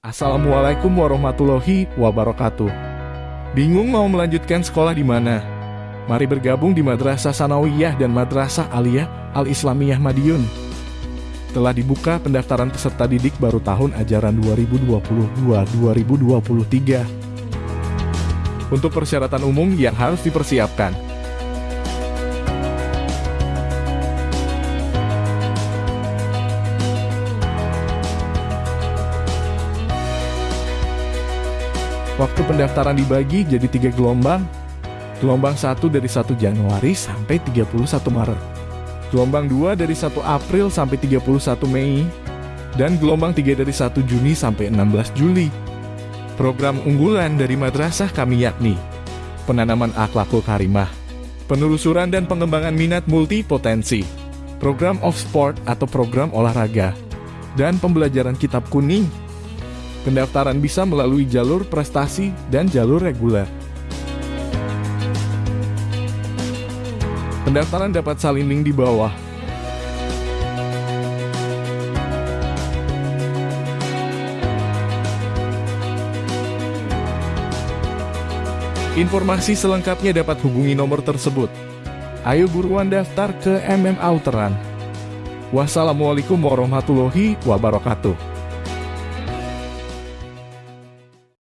Assalamualaikum warahmatullahi wabarakatuh. Bingung mau melanjutkan sekolah di mana? Mari bergabung di Madrasah Sanawiyah dan Madrasah Aliyah Al-Islamiyah Madiun. Telah dibuka pendaftaran peserta didik baru tahun ajaran 2022-2023. Untuk persyaratan umum yang harus dipersiapkan, Waktu pendaftaran dibagi jadi tiga gelombang. Gelombang 1 dari 1 Januari sampai 31 Maret. Gelombang 2 dari 1 April sampai 31 Mei. Dan gelombang 3 dari 1 Juni sampai 16 Juli. Program unggulan dari madrasah kami yakni penanaman akhlakul karimah, penelusuran dan pengembangan minat multipotensi, program of sport atau program olahraga, dan pembelajaran kitab kuning Pendaftaran bisa melalui jalur prestasi dan jalur reguler. Pendaftaran dapat salin link di bawah. Informasi selengkapnya dapat hubungi nomor tersebut. Ayo buruan daftar ke MM Outeran. Wassalamualaikum warahmatullahi wabarakatuh.